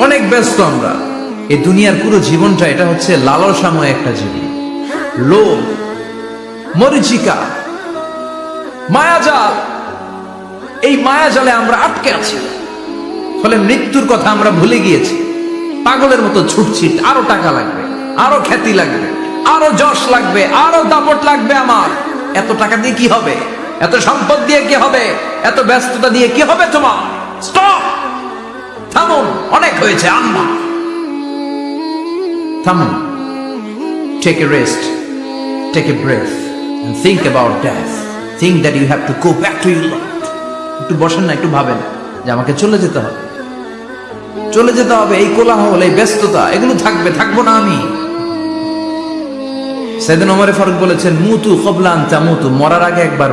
অনেক ব্যস্ত আমরা। এই দুনিয়ার পুরো জীবনটা এটা হচ্ছে লালসাময় একটা জীবন। লোভ, মরিচিকা, মায়াজাল, এই মায়াজালে আমরা আটকে আছি। ফলে মৃত্যুর কথা আমরা ভুলে গিয়েছি। পাগলের মতো ছুটছি, আরও টাকা লাগবে, আরও খ্যাতি লাগবে, আরও যশ লাগবে, আরও দাপট লাগবে আমার। এত টাকা দিয়ে কি হবে? এত সম্পদ দিয়ে কি হবে? এত ব্যস্ততা দিয়ে কি হবে তোমার? স্টপ থামুন, অনেক হয়েছে, আম্মা। থামুন। Take a rest take a breath about death. Think that you have to go back to your একটু বসেন না, একটু ভাবেন যে আমাকে চলে যেতে হবে। চলে যেতে হবে এই কোলাহল, এই ব্যস্ততা, এগুলো থাকবে, থাকব না আমি। সেদিন ওমরে ফারুক বলেছেন, মুতু কবলান তা মুতু মরার আগে একবার